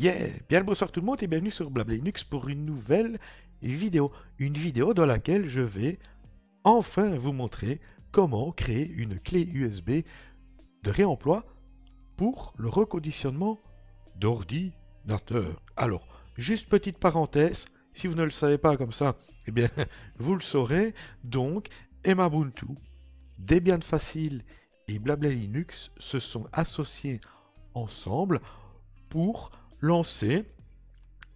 Bien le bonsoir tout le monde et bienvenue sur Blabla Linux pour une nouvelle vidéo. Une vidéo dans laquelle je vais enfin vous montrer comment créer une clé USB de réemploi pour le reconditionnement d'ordinateur. Alors, juste petite parenthèse, si vous ne le savez pas comme ça, eh bien, vous le saurez. Donc, Emabuntu, Debian Facile et Blabla Linux se sont associés ensemble pour lancer,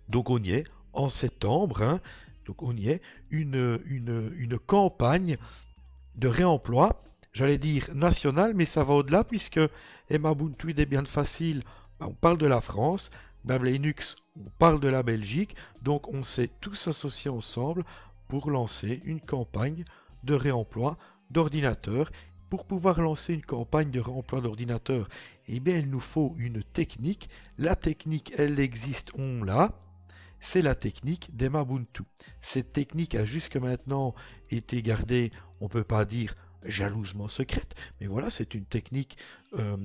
donc on y est, en septembre, hein, donc on y est, une, une, campagne de réemploi, j'allais dire nationale, mais ça va au-delà, puisque Emabuntu est bien facile, bah, on parle de la France, Blabla Linux, on parle de la Belgique, donc on s'est tous associés ensemble pour lancer une campagne de réemploi d'ordinateurs pour pouvoir lancer une campagne de réemploi d'ordinateur, eh bien, il nous faut une technique. La technique, elle existe, on l'a. C'est la technique d'Emabuntu. Cette technique a jusque maintenant été gardée, on ne peut pas dire jalousement secrète, mais voilà, c'est une technique euh,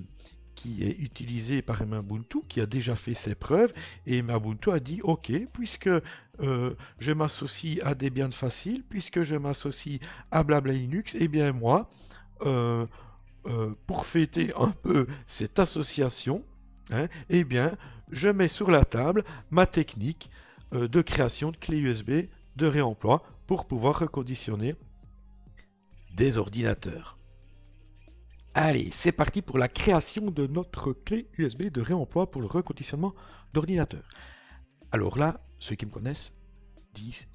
qui est utilisée par Emabuntu, qui a déjà fait ses preuves, et Emabuntu a dit, ok, puisque euh, je m'associe à Debian Facile, puisque je m'associe à Blabla Linux, eh bien moi, euh, euh, pour fêter un peu cette association, hein, eh je mets sur la table ma technique euh, de création de clés USB de réemploi pour pouvoir reconditionner des ordinateurs. Allez, c'est parti pour la création de notre clé USB de réemploi pour le reconditionnement d'ordinateurs. Alors là, ceux qui me connaissent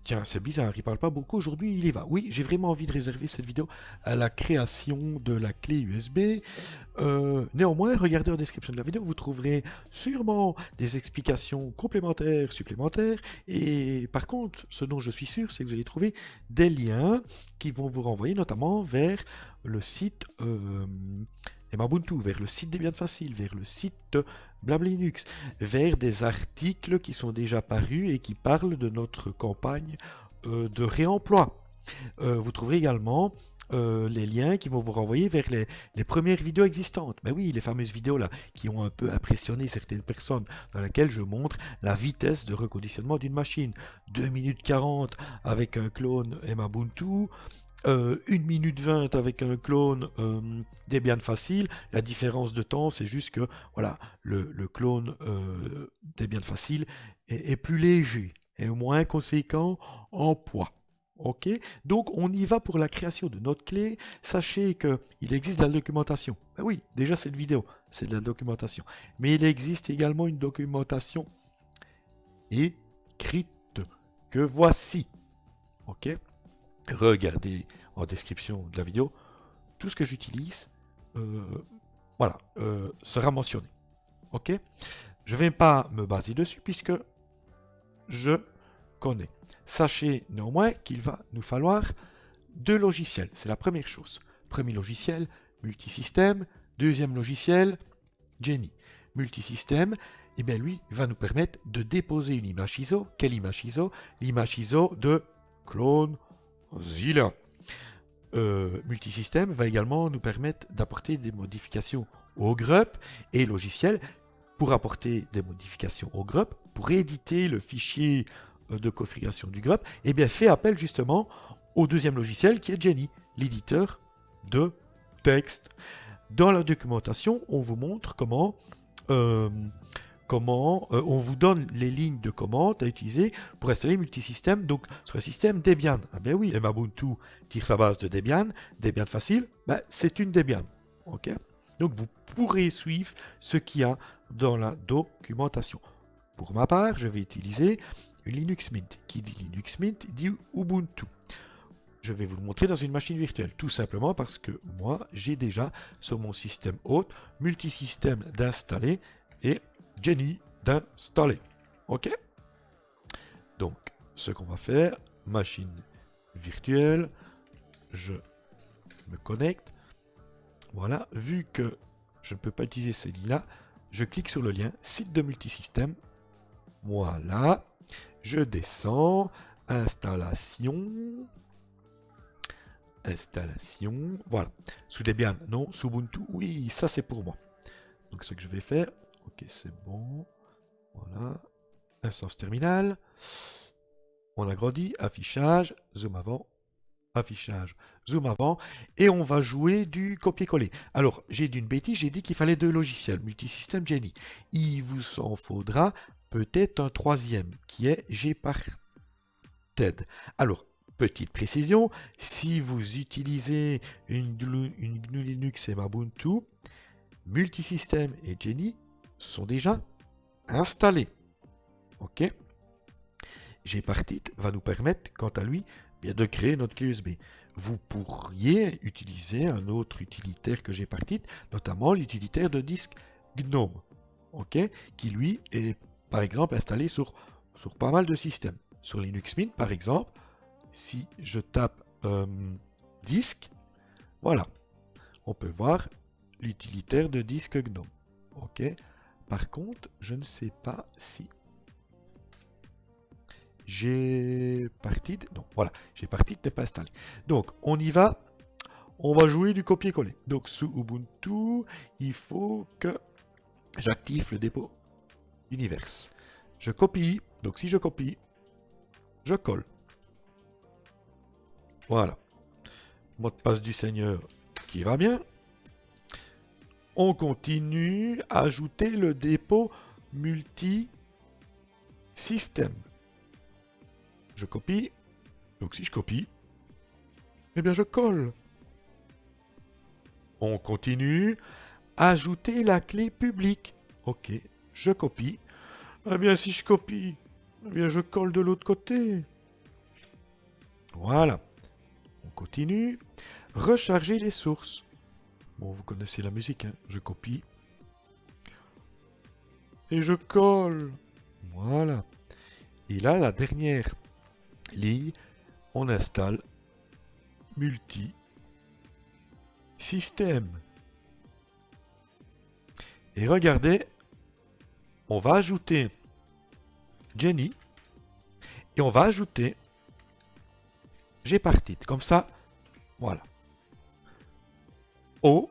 tiens, c'est bizarre, il parle pas beaucoup, aujourd'hui il y va. Oui, j'ai vraiment envie de réserver cette vidéo à la création de la clé USB. Euh, néanmoins, regardez en description de la vidéo, vous trouverez sûrement des explications complémentaires, supplémentaires. Et par contre, ce dont je suis sûr, c'est que vous allez trouver des liens qui vont vous renvoyer notamment vers le site euh, Mabuntu, vers le site Debian Facile, vers le site Blablinux, vers des articles qui sont déjà parus et qui parlent de notre campagne euh, de réemploi. Euh, vous trouverez également euh, les liens qui vont vous renvoyer vers les, premières vidéos existantes. Mais ben oui, les fameuses vidéos là qui ont un peu impressionné certaines personnes, dans lesquelles je montre la vitesse de reconditionnement d'une machine. 2 minutes 40 avec un clone 1 euh, minute 20 avec un clone euh, Debian facile. La différence de temps, c'est juste que voilà, le, clone euh, Debian facile est, plus léger et moins conséquent en poids. Donc on y va pour la création de notre clé. Sachez qu'il existe de la documentation. Ben oui, déjà cette vidéo, c'est de la documentation. Mais il existe également une documentation écrite que voici. Regardez en description de la vidéo, tout ce que j'utilise euh, voilà, euh, sera mentionné. Ok? Je ne vais pas me baser dessus puisque je connais. Sachez néanmoins qu'il va nous falloir deux logiciels. C'est la première chose. Premier logiciel, multisystème. Deuxième logiciel, Jenny. Multisystème, eh bien lui va nous permettre de déposer une image ISO. Quelle image ISO? L'image ISO de clone Zilla. Euh, multisystème va également nous permettre d'apporter des modifications au GRUP et logiciel pour apporter des modifications au GRUP, pour éditer le fichier euh, de configuration du GRUP, et eh bien fait appel justement au deuxième logiciel qui est Jenny, l'éditeur de texte. Dans la documentation, on vous montre comment euh, comment euh, on vous donne les lignes de commande à utiliser pour installer multisystème, donc sur le système Debian. Ah bien oui, Mabuntu tire sa base de Debian, Debian facile, ben, c'est une Debian. ok? Donc vous pourrez suivre ce qu'il y a dans la documentation. Pour ma part, je vais utiliser une Linux Mint. Qui dit Linux Mint dit Ubuntu. Je vais vous le montrer dans une machine virtuelle, tout simplement parce que moi, j'ai déjà sur mon système hôte multisystème d'installer et Jenny d'installer. OK? Donc, ce qu'on va faire, machine virtuelle, je me connecte. Voilà, vu que je ne peux pas utilicer ce lien-là, je clique sur le lien site de multisystème. Voilà, je descends, installation, installation, voilà. Sous Debian, non, sous Ubuntu, oui, ça c'est pour moi. Donc ce que je vais faire, Ok, c'est bon. Voilà. Instance terminale. On agrandit, affichage, zoom avant, affichage, zoom avant, et on va jouer du copier-coller. Alors, j'ai dit une bêtise, j'ai dit qu'il fallait deux logiciels, Multisystem Jenny. Il vous en faudra peut-être un troisième, qui est Gparted. Alors, petite précision, si vous utilisez une, GNU Linux et Ubuntu, Multisystem et Jenny sont déjà installés. OK Gparted va nous permettre, quant à lui, de créer notre clé USB. Vous pourriez utiliser un autre utilitaire que j'ai parti, notamment l'utilitaire de disque GNOME, ok, qui lui est par exemple installé sur, sur pas mal de systèmes. Sur Linux Mint par exemple, si je tape euh, disque, voilà, on peut voir l'utilitaire de disque GNOME. Ok. Par contre, je ne sais pas si j'ai parti, donc voilà, j'ai parti n'est pas installé. Donc on y va, on va jouer du copier-coller. Donc sous Ubuntu, il faut que j'active le dépôt univers. Je copie, donc si je copie, je colle. Voilà. Mot de passe du Seigneur qui va bien. On continue ajouter le dépôt multi-système je copie. Donc si je copie, eh bien je colle. On continue. Ajouter la clé publique. Ok, je copie. Eh bien si je copie, eh bien je colle de l'autre côté. Voilà. On continue. Recharger les sources. Bon, vous connaissez la musique, hein. Je copie. Et je colle. Voilà. Et là, la dernière ligne, on installe multi système. Et regardez, on va ajouter Jenny et on va ajouter Gpartit. Comme ça, voilà. Oh,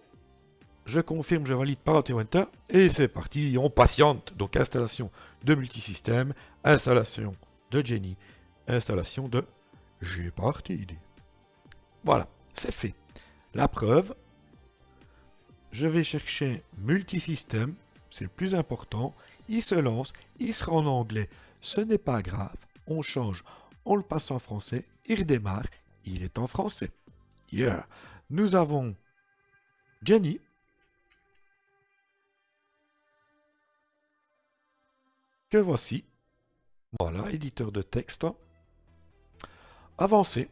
je confirme, je valide par Enter et c'est parti, on patiente. Donc installation de multisystème, installation de Jenny installation de Gparted. Voilà, c'est fait. La preuve, je vais chercher multisystème, c'est le plus important. Il se lance, il sera en anglais, ce n'est pas grave. On change, on le passe en français, il redémarre, il est en français. Yeah. Nous avons Jenny. Que voici. Voilà, éditeur de texte avancer.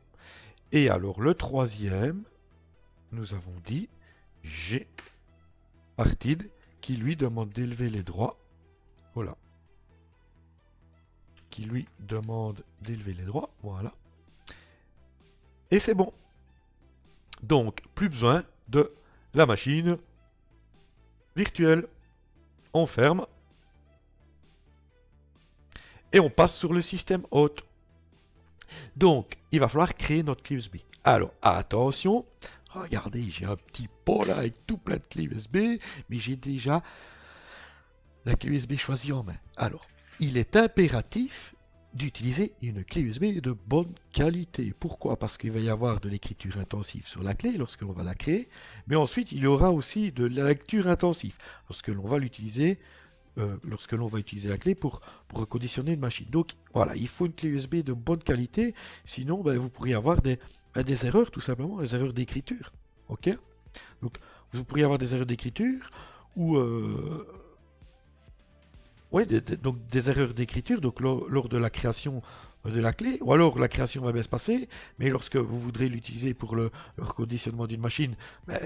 Et alors le troisième, nous avons dit G partide qui lui demande d'élever les droits. Voilà. Qui lui demande d'élever les droits. Voilà. Et c'est bon. Donc, plus besoin de la machine virtuelle. On ferme. Et on passe sur le système hôte. Donc, il va falloir créer notre clé USB. Alors, attention, regardez, j'ai un petit pot là avec tout plein de clés USB, mais j'ai déjà la clé USB choisie en main. Alors, il est impératif d'utiliser une clé USB de bonne qualité. Pourquoi? Parce qu'il va y avoir de l'écriture intensive sur la clé lorsque l'on va la créer, mais ensuite il y aura aussi de la lecture intensive lorsque l'on va l'utiliser euh, lorsque l'on va utiliser la clé pour, pour reconditionner une machine. Donc voilà, il faut une clé USB de bonne qualité, sinon ben, vous pourriez avoir des, ben, des erreurs tout simplement, des erreurs d'écriture. Ok? Donc vous pourriez avoir des erreurs d'écriture ou euh, ouais, donc des erreurs d'écriture donc lors, de la création de la clé, ou alors la création va bien se passer, mais lorsque vous voudrez l'utiliser pour le, reconditionnement d'une machine, ben,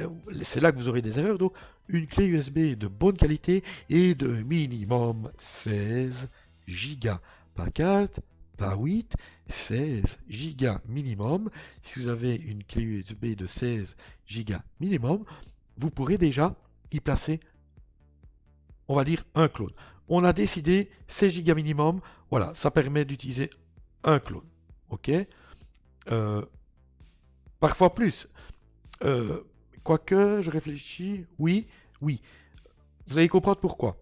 c'est là que vous aurez des erreurs. Donc une clé USB de bonne qualité et de minimum 16 Go. Pas 4, pas 8, 16 Go minimum. Si vous avez une clé USB de 16 Go minimum, vous pourrez déjà y placer, on va dire, un clone. On a décidé 16 Go minimum, voilà, ça permet d'utiliser un clone. Ok euh, Parfois plus. Euh, quoique, je réfléchis. Oui, oui. Vous allez comprendre pourquoi.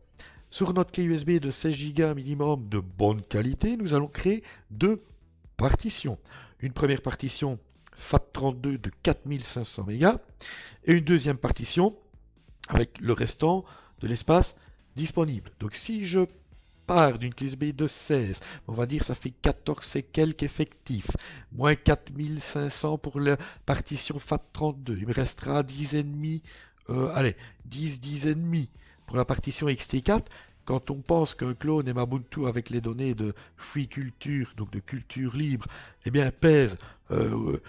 Sur notre clé USB de 16 Go minimum de bonne qualité, nous allons créer deux partitions. Une première partition FAT32 de 4500 MB et une deuxième partition avec le restant de l'espace disponible. Donc si je pars d'une clé USB de 16, on va dire ça fait 14 et quelques effectifs, moins 4500 pour la partition FAT32, il me restera 10 ennemis, euh, allez, 10, 10 ennemis pour la partition XT4, quand on pense qu'un clone et Mabuntu avec les données de free culture, donc de culture libre, eh bien pèse 8-9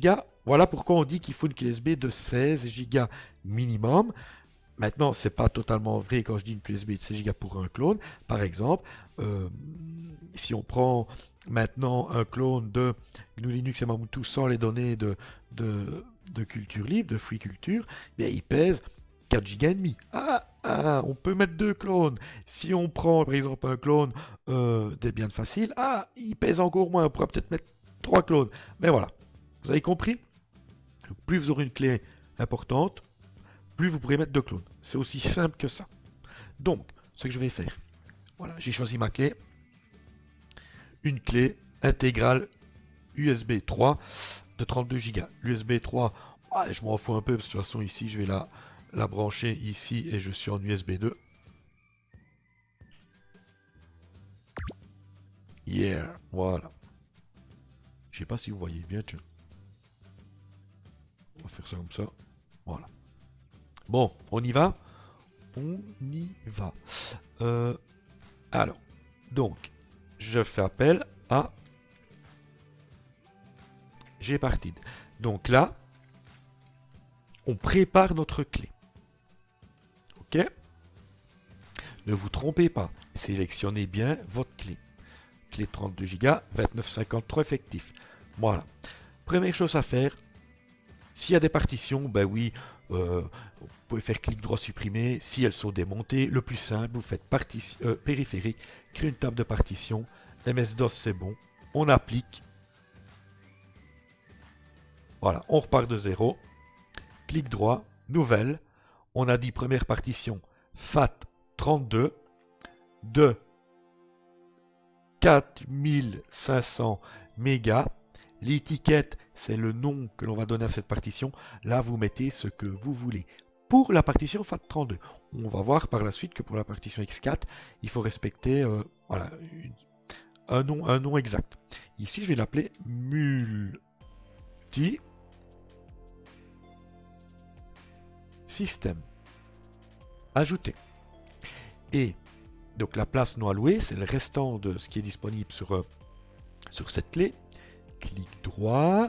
Go, voilà pourquoi on dit qu'il faut une clé USB de 16 Go minimum. Maintenant, c'est pas totalement vrai quand je dis une clé USB de 16 Go pour un clone. Par exemple, euh, si on prend maintenant un clone de GNU Linux et Mabuntu sans les données de, de, culture libre, de free culture, eh il pèse 4 Go et demi. Ah, ah, on peut mettre deux clones. Si on prend par exemple un clone euh, Debian facile, ah, il pèse encore moins. On pourra peut-être mettre trois clones. Mais voilà, vous avez compris? Plus vous aurez une clé importante, plus vous pourrez mettre deux clones. C'est aussi simple que ça. Donc, ce que je vais faire, voilà, j'ai choisi ma clé. Une clé intégrale USB 3 de 32 Go. L'USB 3, je m'en fous un peu parce que de toute façon ici je vais la la brancher ici et je suis en USB 2. Yeah, voilà. Je sais pas si vous voyez bien, On va faire ça comme ça. Voilà. Bon, on y va On y va. Euh, alors, donc, je fais appel à Gpartid. Donc là, on prépare notre clé. Ne vous trompez pas, sélectionnez bien votre clé. Clé 32 Go, 2953 effectif. Voilà. Première chose à faire, s'il y a des partitions, ben oui, euh, pouvez faire clic droit supprimer. Si elles sont démontées, le plus simple, vous faites euh, périphérique, créer une table de partition. MS-DOS, c'est bon. On applique. Voilà, on repart de zéro. Clic droit, nouvelle on a dit première partition FAT32 de 4500 mégas. L'étiquette, c'est le nom que l'on va donner à cette partition. Là, vous mettez ce que vous voulez. Pour la partition FAT32, on va voir par la suite que pour la partition X4, il faut respecter euh, voilà, un, nom, un nom exact. Ici, je vais l'appeler multi système. Ajouter. Et donc la place non allouée, c'est le restant de ce qui est disponible sur, euh, sur cette clé. Clic droit,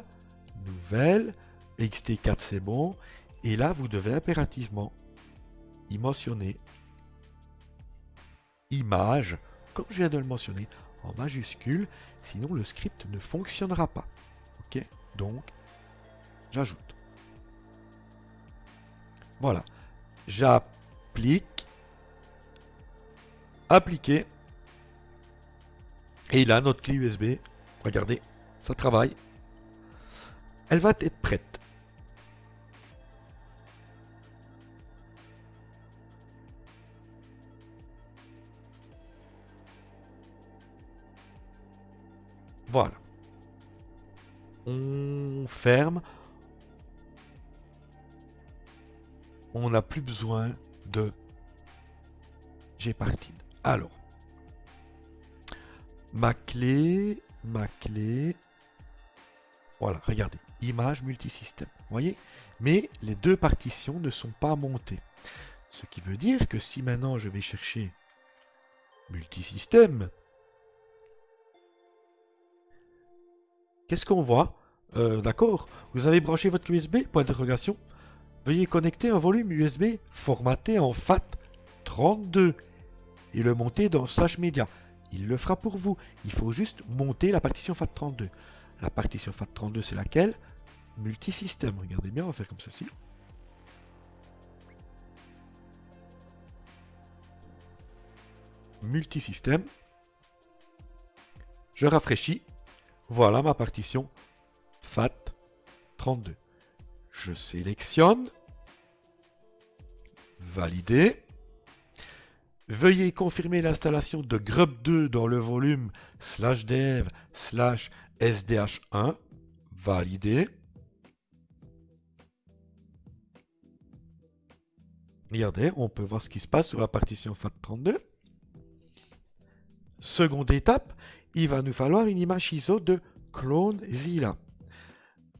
nouvelle, XT4 c'est bon. Et là, vous devez impérativement y mentionner image, comme je viens de le mentionner, en majuscule, sinon le script ne fonctionnera pas. Ok? Donc, j'ajoute. Voilà. J'applique. Appliquer. Et là, notre clé USB, regardez, ça travaille. Elle va être prête. Voilà. On ferme. on n'a plus besoin de Gpartid. Alors, ma clé, ma clé, voilà, regardez, image multisystème, voyez? Mais les deux partitions ne sont pas montées. Ce qui veut dire que si maintenant je vais chercher multisystème, qu'est-ce qu'on voit? Euh, D'accord, vous avez branché votre USB, point d'interrogation Veuillez connecter un volume USB formaté en FAT32 et le monter dans Slash Media. Il le fera pour vous. Il faut juste monter la partition FAT32. La partition FAT32, c'est laquelle? Multisystème. Regardez bien, on va faire comme ceci. Multisystème. Je rafraîchis. Voilà ma partition FAT32. Je sélectionne. Valider. Veuillez confirmer l'installation de grub2 dans le volume slash dev slash sdh1. Validé. Regardez, on peut voir ce qui se passe sur la partition FAT32. Seconde étape, il va nous falloir une image ISO de CloneZilla.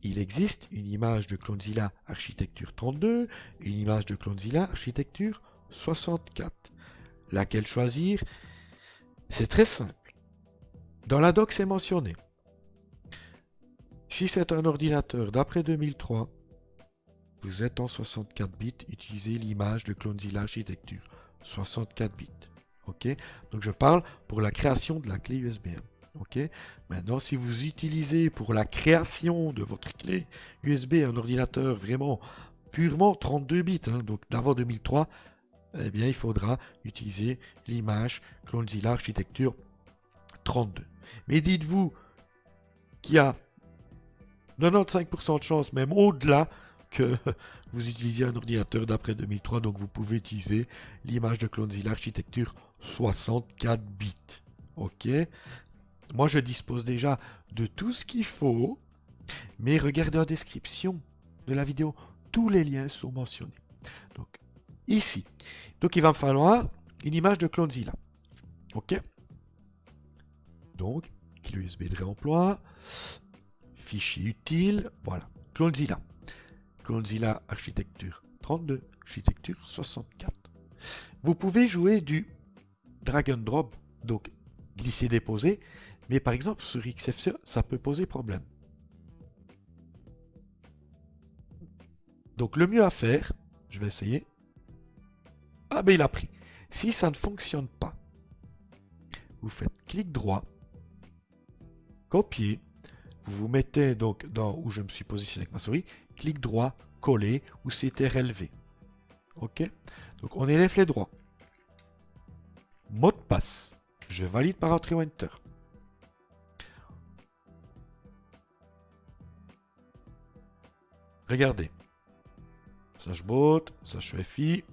Il existe une image de CloneZilla architecture 32, une image de CloneZilla architecture 64. Laquelle choisir? C'est très simple. Dans la doc, c'est mentionné. Si c'est un ordinateur d'après 2003, vous êtes en 64 bits, utilisez l'image de CloneZilla architecture. 64 bits. Ok? Donc je parle pour la création de la clé USB. Ok? Maintenant, si vous utilisez pour la création de votre clé USB un ordinateur vraiment purement 32 bits, hein, donc d'avant 2003, eh bien, il faudra utiliser l'image CloneZilla architecture 32. Mais dites-vous qu'il y a 95% de chance, même au-delà, vous utilisiez un ordinateur d'après 2003, donc vous pouvez utiliser l'image de CloneZilla architecture 64 bits. Ok Moi, je dispose déjà de tout ce qu'il faut, mais regardez la description de la vidéo, tous les liens sont mentionnés. Donc, ici. Donc, il va me falloir une image de CloneZilla. Ok Donc, clé USB de réemploi, fichier utile, voilà, CloneZilla. CloneZilla architecture 32, architecture 64. Vous pouvez jouer du drag and drop, donc glisser-déposer, mais par exemple sur XFCE, ça peut poser problème. Donc le mieux à faire, je vais essayer. Ah ben il a pris. Si ça ne fonctionne pas, vous faites clic droit, copier, vous vous mettez donc dans où je me suis positionné avec ma souris, clic droit, coller ou CTRL-V. Ok? Donc on élève les droits. Mot de passe. Je valide par entrée enter. Regardez. Slash bot, slash FI.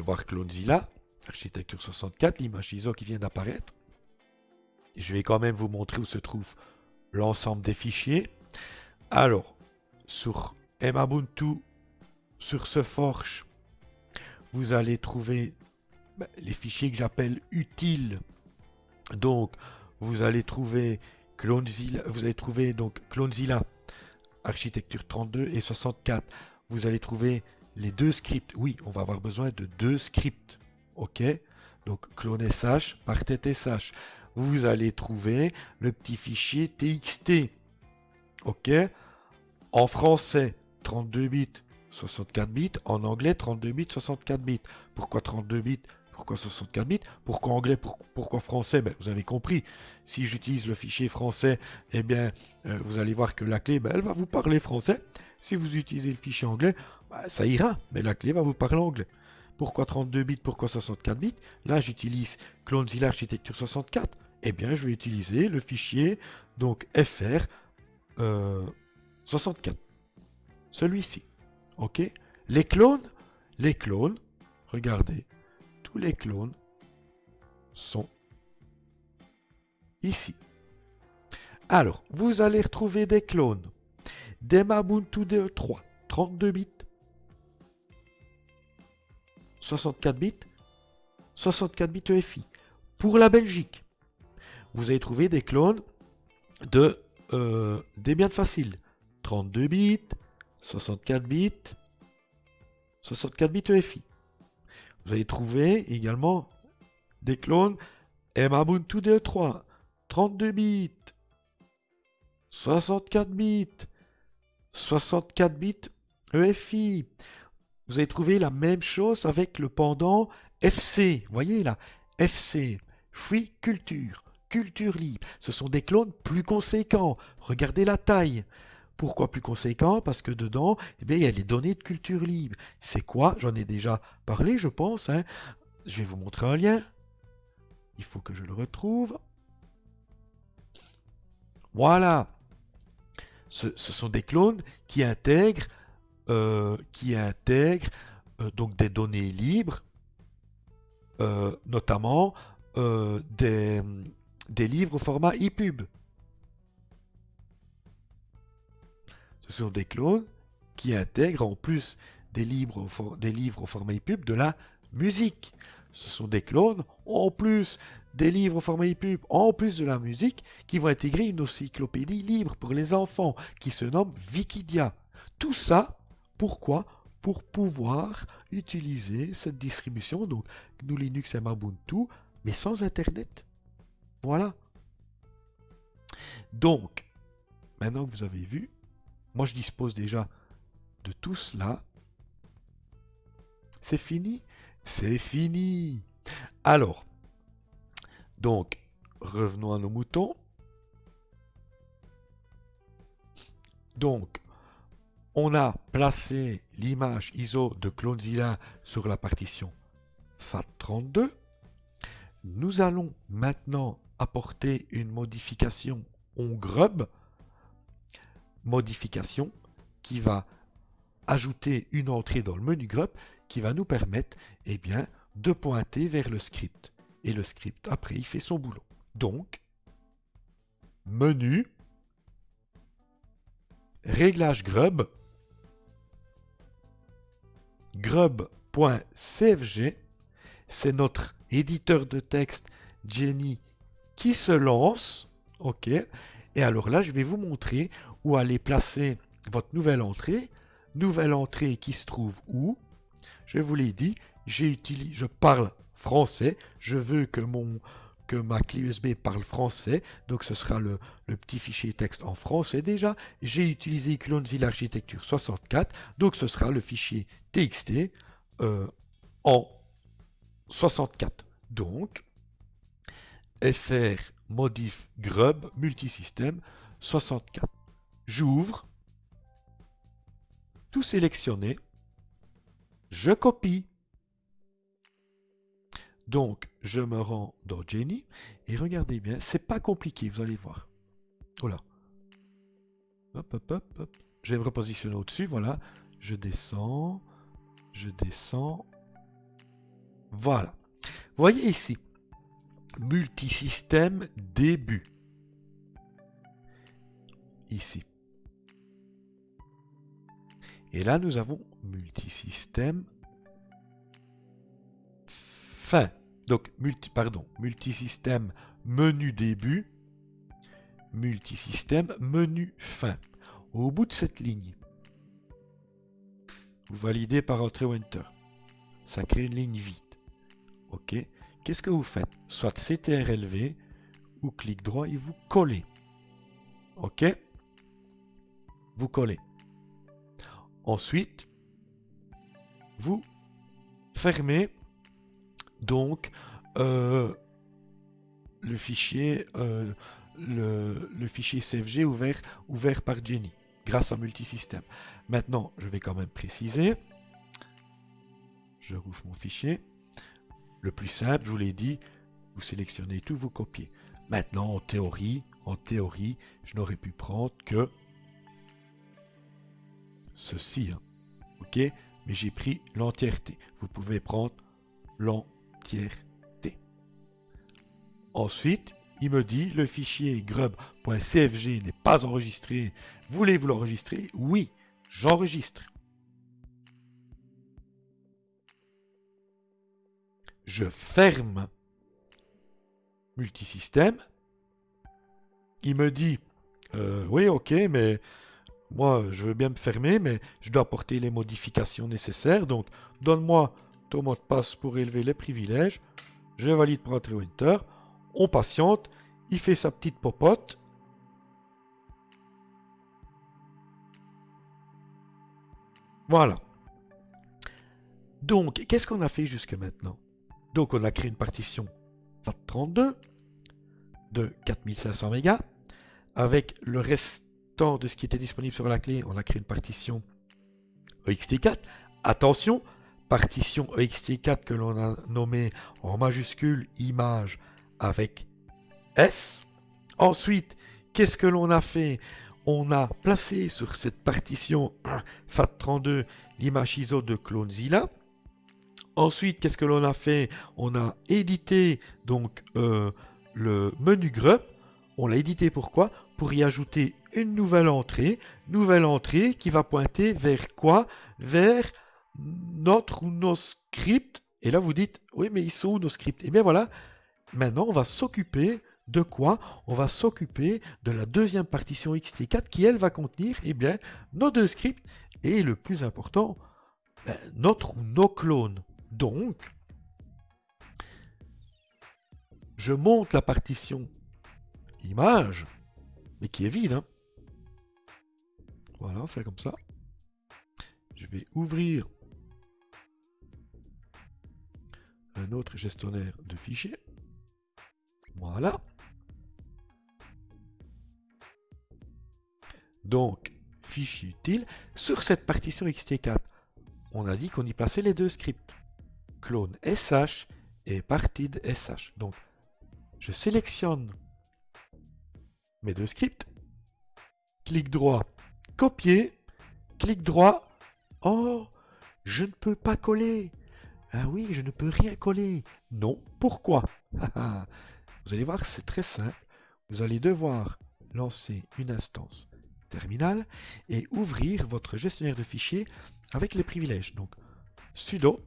Voir Clonezilla, architecture 64, l'image ISO qui vient d'apparaître. Je vais quand même vous montrer où se trouve l'ensemble des fichiers. Alors, sur Mbuntu, sur ce forge, vous allez trouver ben, les fichiers que j'appelle utiles. Donc, vous allez trouver Clonezilla, vous allez trouver donc Clonezilla, architecture 32 et 64. Vous allez trouver les deux scripts. Oui, on va avoir besoin de deux scripts. OK? Donc, clone SH par TTSH vous allez trouver le petit fichier TXT. OK? En français, 32 bits, 64 bits. En anglais, 32 bits, 64 bits. Pourquoi 32 bits? Pourquoi 64 bits? Pourquoi anglais? Pourquoi français? Ben, Vous avez compris. Si j'utilise le fichier français, eh bien, euh, vous allez voir que la clé, ben, elle va vous parler français. Si vous utilisez le fichier anglais, ben, ça ira, mais la clé va vous parler anglais. Pourquoi 32 bits Pourquoi 64 bits? Là, j'utilise CloneZilla Architecture 64 eh bien, je vais utiliser le fichier donc fr 64. Euh, Celui-ci. OK? Les clones, les clones, regardez, tous les clones sont ici. Alors, vous allez retrouver des clones d'Emabuntu DE3, 32 bits, 64 bits, 64 bits EFI. Pour la Belgique, vous allez trouver des clones de euh, Debian Facile. 32 bits, 64 bits, 64 bits EFI. Vous allez trouver également des clones Mbuntu DE3, 32 bits, 64 bits, 64 bits EFI. Vous allez trouver la même chose avec le pendant FC. Voyez là, FC, Free Culture culture libre. Ce sont des clones plus conséquents. Regardez la taille. Pourquoi plus conséquent Parce que dedans, eh bien, il y a les données de culture libre. C'est quoi? J'en ai déjà parlé, je pense. Hein. Je vais vous montrer un lien. Il faut que je le retrouve. Voilà. Ce, sont des clones qui intègrent, euh, qui intègrent euh, donc des données libres, euh, notamment des, des livres au format EPUB. Ce sont des clones qui intègrent en plus des livres au, des livres au format EPUB de la musique. Ce sont des clones en plus des livres au format EPUB, en plus de la musique, qui vont intégrer une encyclopédie libre pour les enfants qui se nomme Wikidia. Tout ça, pourquoi? Pour pouvoir utiliser cette distribution, donc GNU Linux et Ubuntu, mais sans Internet. Voilà. Donc, maintenant que vous avez vu, moi je dispose déjà de tout cela. C'est fini? C'est fini Alors, donc, revenons à nos moutons. Donc, on a placé l'image ISO de Clonezilla sur la partition FAT32. Nous allons maintenant apporter une modification on grub, modification qui va ajouter une entrée dans le menu grub qui va nous permettre eh bien, de pointer vers le script et le script, après, il fait son boulot. Donc, menu, réglage grub, grub.cfg, c'est notre éditeur de texte Jenny qui se lance. OK. Et alors là, je vais vous montrer où aller placer votre nouvelle entrée. Nouvelle entrée qui se trouve où? Je vous l'ai dit, j'ai je parle français. Je veux que, mon, que ma clé USB parle français. Donc ce sera le, petit fichier texte en français déjà. J'ai utilisé Clonezilla Architecture 64. Donc ce sera le fichier TXT euh, en 64. Donc fr modif grub multisystème 64. J'ouvre, tout sélectionné, je copie. Donc, je me rends dans Jenny et regardez bien, c'est pas compliqué, vous allez voir. Voilà. Hop, hop, hop, hop. Je vais me repositionner au-dessus, voilà. Je descends, je descends. Voilà. Voyez ici, multisystème début. Ici. Et là, nous avons multisystème fin. Donc, multi, pardon, multisystème menu début, multisystème menu fin. Au bout de cette ligne, vous validez par entrée ou enter. Ça crée une ligne vide. OK Qu'est-ce que vous faites? Soit CTRLV ou clic droit et vous collez. OK Vous collez. Ensuite, vous fermez donc euh, le fichier euh, le, fichier CFG ouvert, par Jenny grâce à multisystème. Maintenant, je vais quand même préciser. Je rouvre mon fichier. Le plus simple, je vous l'ai dit, vous sélectionnez tout, vous copiez. Maintenant, en théorie, en théorie, je n'aurais pu prendre que ceci. Hein. OK? Mais j'ai pris l'entièreté. Vous pouvez prendre l'entièreté. Ensuite, il me dit le fichier grub.cfg n'est pas enregistré. Voulez-vous l'enregistrer? Oui, j'enregistre. je ferme multisystème. Il me dit, euh, oui, ok, mais moi, je veux bien me fermer, mais je dois apporter les modifications nécessaires. Donc, donne-moi mot de passe pour élever les privilèges. Je valide pour entrer Enter. On patiente. Il fait sa petite popote. Voilà. Donc, qu'est-ce qu'on a fait jusque maintenant? Donc on a créé une partition FAT32 de 4500 mégas. Avec le restant de ce qui était disponible sur la clé, on a créé une partition EXT4. Attention, partition EXT4 que l'on a nommée en majuscule image avec S. Ensuite, qu'est-ce que l'on a fait? On a placé sur cette partition FAT32 l'image ISO de CloneZilla. Ensuite, qu'est-ce que l'on a fait? On a édité donc euh, le menu grep. On l'a édité pourquoi? Pour y ajouter une nouvelle entrée. Nouvelle entrée qui va pointer vers quoi? Vers notre ou nos scripts. Et là, vous dites, oui, mais ils sont où nos scripts? Et eh bien voilà, maintenant, on va s'occuper de quoi? On va s'occuper de la deuxième partition XT4 qui, elle, va contenir eh bien, nos deux scripts et le plus important, ben, notre ou nos clones. Donc, je monte la partition image, mais qui est vide. Hein. Voilà, on fait comme ça. Je vais ouvrir un autre gestionnaire de fichiers. Voilà. Donc, fichier utile. Sur cette partition xt4, on a dit qu'on y plaçait les deux scripts. Clone sh et partide sh. Donc, je sélectionne mes deux scripts. Clic droit, copier. Clic droit. Oh, je ne peux pas coller. Ah oui, je ne peux rien coller. Non, pourquoi? Vous allez voir, c'est très simple. Vous allez devoir lancer une instance terminale et ouvrir votre gestionnaire de fichiers avec les privilèges. Donc, sudo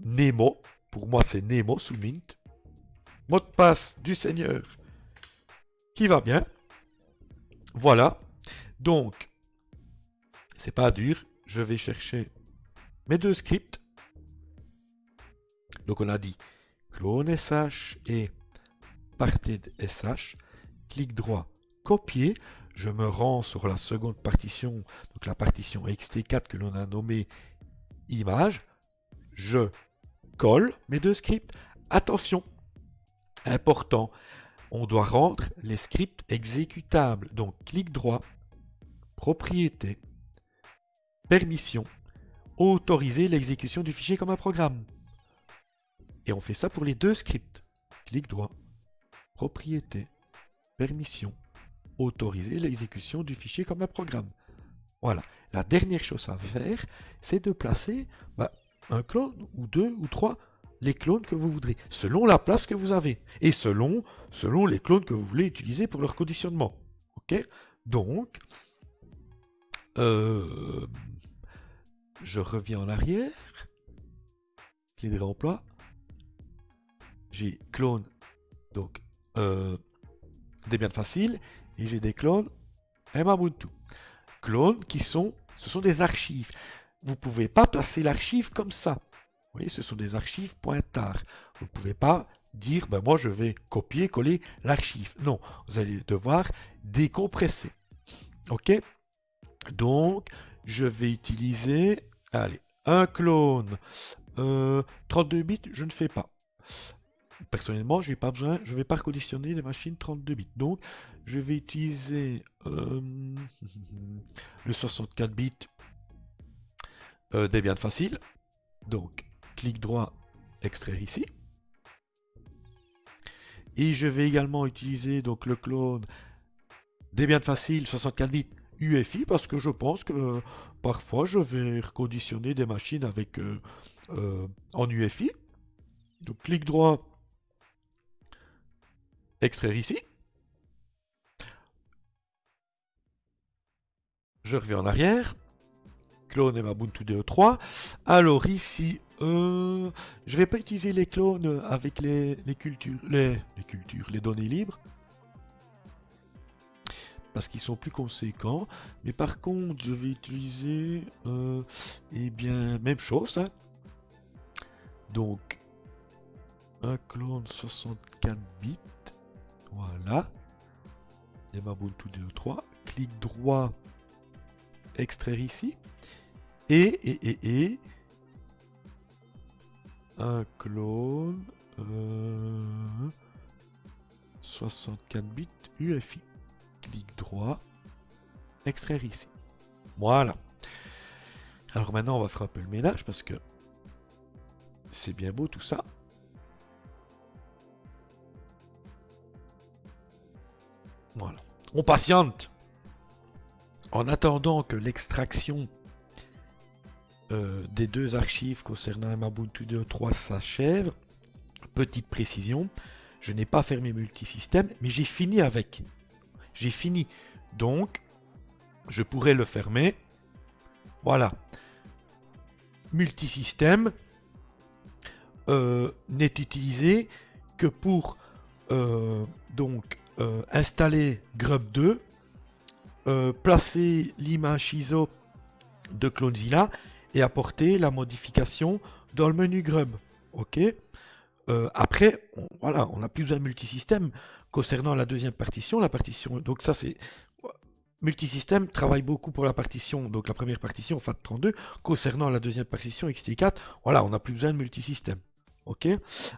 nemo, pour moi c'est nemo sous mint, mot de passe du seigneur qui va bien? Voilà. Donc, c'est pas dur. Je vais chercher mes deux scripts donc on a dit clone sh et partid sh, clic droit, copier, je me rends sur la seconde partition, donc la partition xt4 que l'on a nommée image, je colle mes deux scripts. Attention, important, on doit rendre les scripts exécutables. Donc clic droit, propriété, permission, autoriser l'exécution du fichier comme un programme. Et on fait ça pour les deux scripts. Clic droit, propriété, permission, autoriser l'exécution du fichier comme un programme. Voilà. La dernière chose à faire, c'est de placer bah, un clone ou deux ou trois les clones que vous voudrez, selon la place que vous avez et selon, les clones que vous voulez utiliser pour leur conditionnement. Ok? Donc, euh, je reviens en arrière, clé de remploi, j'ai clone, donc euh, Debian Facile, et j'ai des clones Ubuntu. Clones qui sont, ce sont des archives. Vous ne pouvez pas placer l'archive comme ça. Vous voyez, ce sont des archives pointards. Vous ne pouvez pas dire, ben moi je vais copier, coller l'archive. Non, vous allez devoir décompresser. Ok? Donc, je vais utiliser, allez, un clone. 32 euh, bits, je ne fais pas personnellement, je n'ai pas besoin, je ne vais pas reconditionner les machines 32 bits. Donc, je vais utiliser euh, le 64 bits euh, Debian facile. Donc, clic droit, extraire ici. Et je vais également utiliser donc le clone Debian facile 64 bits UFI parce que je pense que euh, parfois je vais reconditionner des machines avec euh, en UFI. Donc clic droit, extraire ici. Je reviens en arrière. Clone et Ubuntu DE3. Alors ici, euh, je vais pas utiliser les clones avec les, cultures, les, cultures, les données libres. Parce qu'ils sont plus conséquents. Mais par contre, je vais utiliser, euh, eh bien, même chose. Hein. Donc, un clone 64 bits. Voilà. Les Ubuntu DE3. Clic droit, extraire ici. Et, et, et, et, un clone 64 euh, bits UFI. Clic droit, extraire ici. Voilà. Alors maintenant, on va faire un peu le ménage parce que c'est bien beau tout ça. On patiente. En attendant que l'extraction euh, des deux archives concernant Ubuntu 2.3 s'achève, petite précision, je n'ai pas fermé multisystème, mais j'ai fini avec. J'ai fini. Donc, je pourrais le fermer. Voilà. Multisystème euh, n'est utilisé que pour euh, donc euh, installer Grub 2, placer l'image ISO de Clonezilla et apporter la modification dans le menu Grub. Ok? Après, on, voilà, on n'a plus besoin de multisystème concernant la deuxième partition. La partition, donc ça c'est Multisystème travaille beaucoup pour la partition, donc la première partition FAT32. Concernant la deuxième partition XT4, voilà, on n'a plus besoin de multisystème. Ok?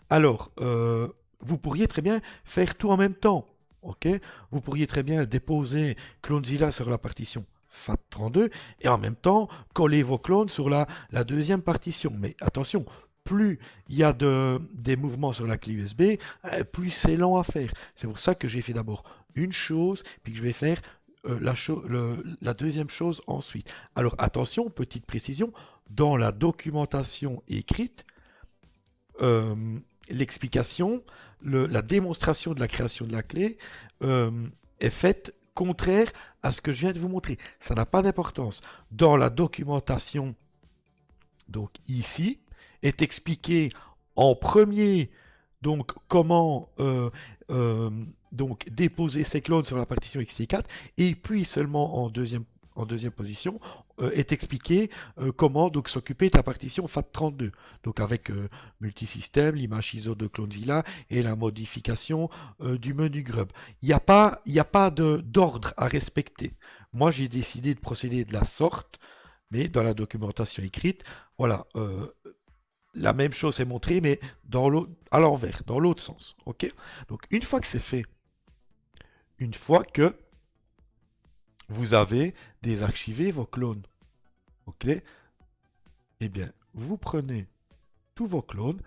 Alors, euh, vous pourriez très bien faire tout en même temps. Ok? Vous pourriez très bien déposer Clonezilla sur la partition FAT32 et en même temps coller vos clones sur la, deuxième partition. Mais attention, plus il y a de, des mouvements sur la clé USB, euh, plus c'est lent à faire. C'est pour ça que j'ai fait d'abord une chose, puis que je vais faire euh, la, la, deuxième chose ensuite. Alors attention, petite précision, dans la documentation écrite, euh, l'explication, la démonstration de la création de la clé euh, est faite contraire à ce que je viens de vous montrer. Ça n'a pas d'importance. Dans la documentation, donc ici, est expliqué en premier donc comment donc déposer ses clones sur la partition XT4 et puis seulement en deuxième en deuxième position euh, est expliqué euh, comment donc s'occuper de la partition FAT32 donc avec euh, multisystème l'image ISO de Clonezilla et la modification du menu grub. Il n'y a pas pas d'ordre à respecter. Moi j'ai décidé de procéder de la sorte mais dans la documentation écrite voilà la même chose est montrée mais dans à l'envers dans l'autre sens donc une fois que c'est fait une fois que vous avez désarchivé vos clones. Ok Eh bien, vous prenez tous vos clones,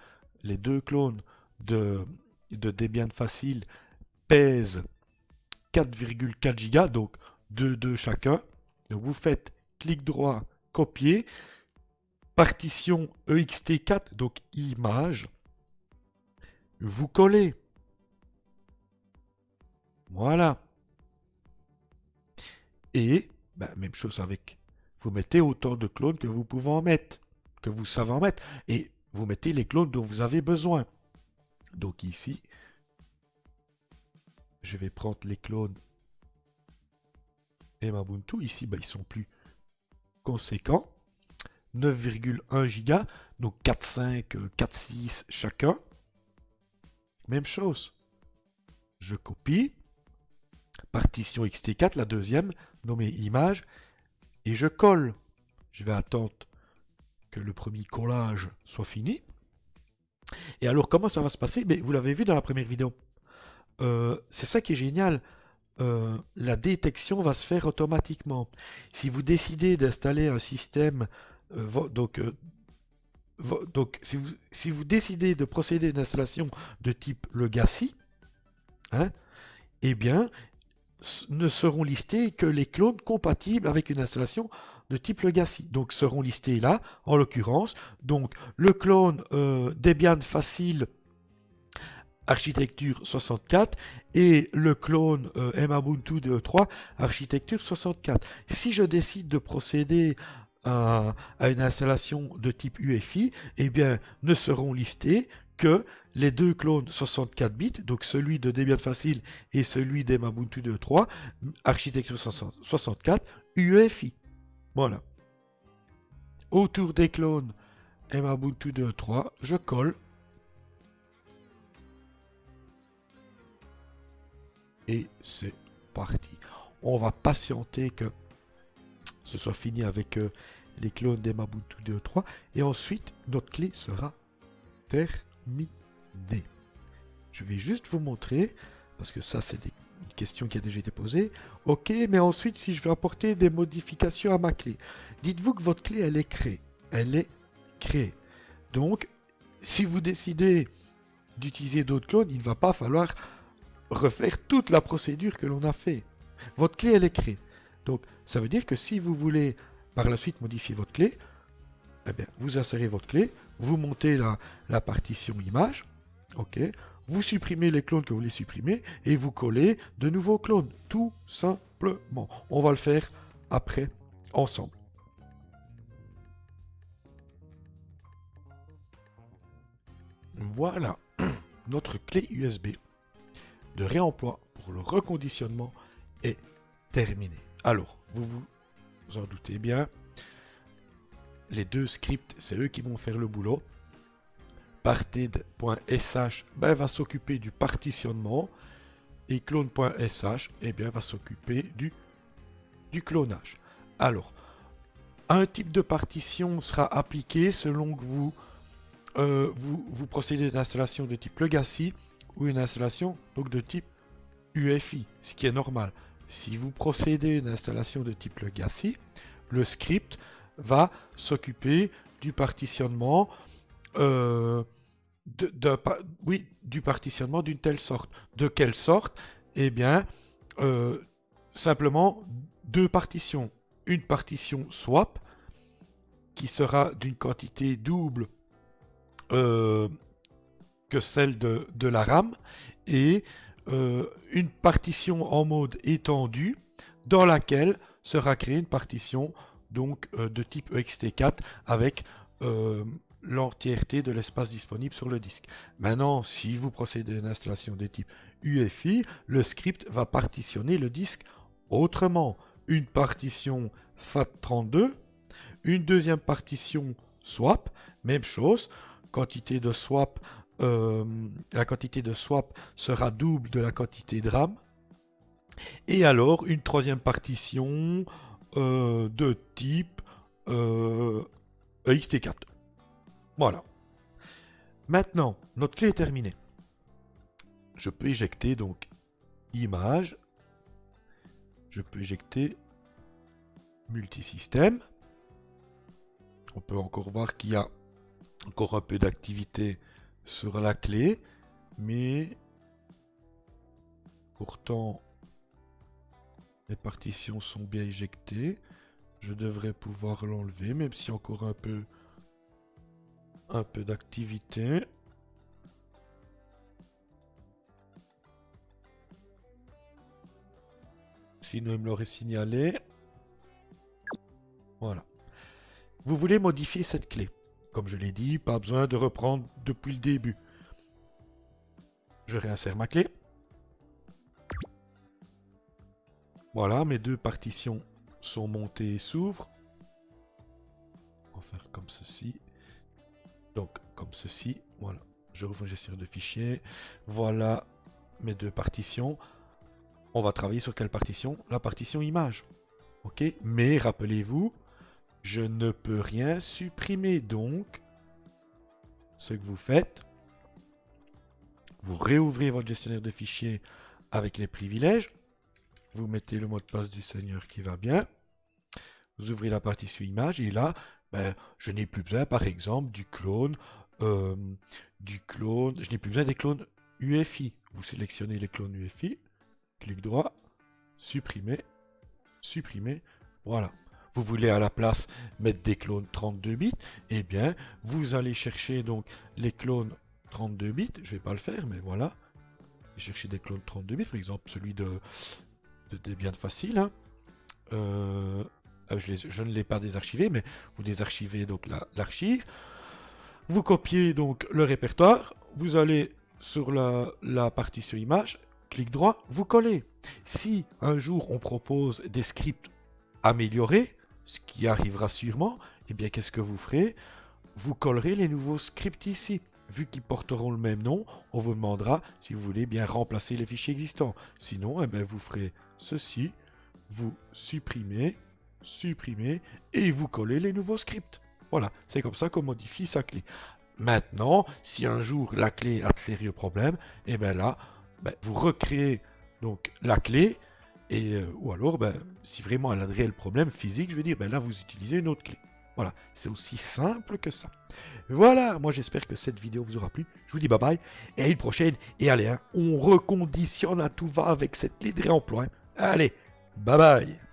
les deux clones de, de Debian Facile pèsent 4,4 Go, donc 2 de chacun. Donc vous faites clic droit, copier, partition EXT4, donc image, vous collez voilà. Et, ben, même chose avec, vous mettez autant de clones que vous pouvez en mettre, que vous savez en mettre. Et vous mettez les clones dont vous avez besoin. Donc ici, je vais prendre les clones et Ubuntu. Ici, ben, ils sont plus conséquents. 9,1 Go, donc 4,5, 4,6 chacun. Même chose. Je copie partition xt4, la deuxième, nommée image, et je colle. Je vais attendre que le premier collage soit fini. Et alors, comment ça va se passer? Mais Vous l'avez vu dans la première vidéo. Euh, c'est ça qui est génial. Euh, la détection va se faire automatiquement. Si vous décidez d'installer un système, euh, donc, donc si, vous, si, vous, décidez de procéder à une installation de type Legacy, hein, eh bien, ne seront listés que les clones compatibles avec une installation de type Legacy. Donc seront listés là, en l'occurrence, donc le clone euh, Debian Facile architecture 64 et le clone euh, Mbuntu 2.3 architecture 64. Si je décide de procéder à, à, une installation de type UEFI, eh bien, ne seront listés que les deux clones 64 bits, donc celui de Debian Facile et celui d'Emabuntu 2.3, architecture 64, UEFI. Voilà. Autour des clones Emabuntu 2.3, je colle. Et c'est parti. On va patienter que ce soit fini avec euh, les clones d'Emabuntu 2.3 et ensuite notre clé sera terminée. D. Je vais juste vous montrer, parce que ça c'est une question qui a déjà été posée. Ok, mais ensuite si je veux apporter des modifications à ma clé, dites-vous que votre clé elle est créée. Elle est créée. Donc, si vous décidez d'utiliser d'autres clones, il ne va pas falloir refaire toute la procédure que l'on a fait. votre clé, elle est créée. Donc, ça veut dire que si vous voulez par la suite modifier votre clé, eh bien, vous insérez votre clé, vous montez la, partition image, vous supprimez les clones que vous voulez supprimer et vous collez de nouveaux clones, tout simplement. On va le faire après ensemble. Voilà, notre clé USB de réemploi pour le reconditionnement est terminée. Alors, vous vous en doutez bien, les deux scripts, c'est eux qui vont faire le boulot. Parted.sh ben, va s'occuper du partitionnement et clone.sh eh bien, va s'occuper du, du clonage. Alors, un type de partition sera appliqué selon que vous, euh, vous, vous procédez d'installation de type legacy ou une installation donc de type UFI, ce qui est normal. Si vous procédez d'une installation de type legacy, le script va s'occuper du partitionnement euh, oui, du partitionnement d'une telle sorte. De quelle sorte? Eh bien, euh, simplement deux partitions. Une partition swap, qui sera d'une quantité double euh, que celle de, de, la RAM, et une partition en mode étendu, dans laquelle sera créée une partition donc euh, de type ext4 avec euh, l'entièreté de l'espace disponible sur le disque. Maintenant, si vous procédez à une installation de type UEFI, le script va partitionner le disque autrement. Une partition FAT32, une deuxième partition swap, même chose, euh, la quantité de swap sera double de la quantité de RAM. Et alors, une troisième partition euh, de type euh, EXT4. Voilà. Maintenant, notre clé est terminée. Je peux éjecter donc image. Je peux éjecter multisystème. On peut encore voir qu'il y a encore un peu d'activité sur la clé, mais pourtant les partitions sont bien éjectées. Je devrais pouvoir l'enlever, même a encore un peu, un peu d'activité. Sinon, il me l'aurait signalé. Voilà. Vous voulez modifier cette clé. Comme je l'ai dit, pas besoin de reprendre depuis le début. Je réinsère ma clé. Voilà, mes deux partitions sont montées et s'ouvrent. On va faire comme ceci. Donc, comme ceci. Voilà. Je rouvre gestion de fichiers. Voilà mes deux partitions. On va travailler sur quelle partition? La partition image. Ok? Mais rappelez-vous, je ne peux rien supprimer. Donc, ce que vous faites, vous réouvrez votre gestionnaire de fichiers avec les privilèges. Vous mettez le mot de passe du Seigneur qui va bien. Vous ouvrez la partition image et là, ben, je n'ai plus besoin, par exemple, du clone, euh, du clone. Je n'ai plus besoin des clones UFI. Vous sélectionnez les clones UFI, clic droit, supprimer, supprimer. Voilà. Vous voulez à la place mettre des clones 32 bits, eh bien, vous allez chercher donc les clones 32 bits. Je vais pas le faire, mais voilà. Chercher des clones 32 bits, par exemple celui de de facile. Hein. Euh, ah, je, ne l'ai pas désarchivé, mais vous désarchivez donc l'archive. vous copiez donc le répertoire. Vous allez sur la, la partition image, clic droit, vous collez. Si un jour on propose des scripts améliorés, ce qui arrivera sûrement, eh bien qu'est-ce que vous ferez? Vous collerez les nouveaux scripts ici vu qu'ils porteront le même nom, on vous demandera si vous voulez bien remplacer les fichiers existants. Sinon, eh bien, vous ferez ceci, vous supprimez, supprimez, et vous collez les nouveaux scripts. Voilà, c'est comme ça qu'on modifie sa clé. Maintenant, si un jour la clé a de sérieux problèmes, eh bien là, ben, vous recréez donc la clé, et, euh, ou alors, ben, si vraiment elle a de réels problèmes physiques, je veux dire, ben là, vous utilisez une autre clé. Voilà, c'est aussi simple que ça. Voilà, moi j'espère que cette vidéo vous aura plu. Je vous dis bye bye et à une prochaine. Et allez, hein, on reconditionne à tout va avec cette clé de réemploi. Hein. Allez, Bye bye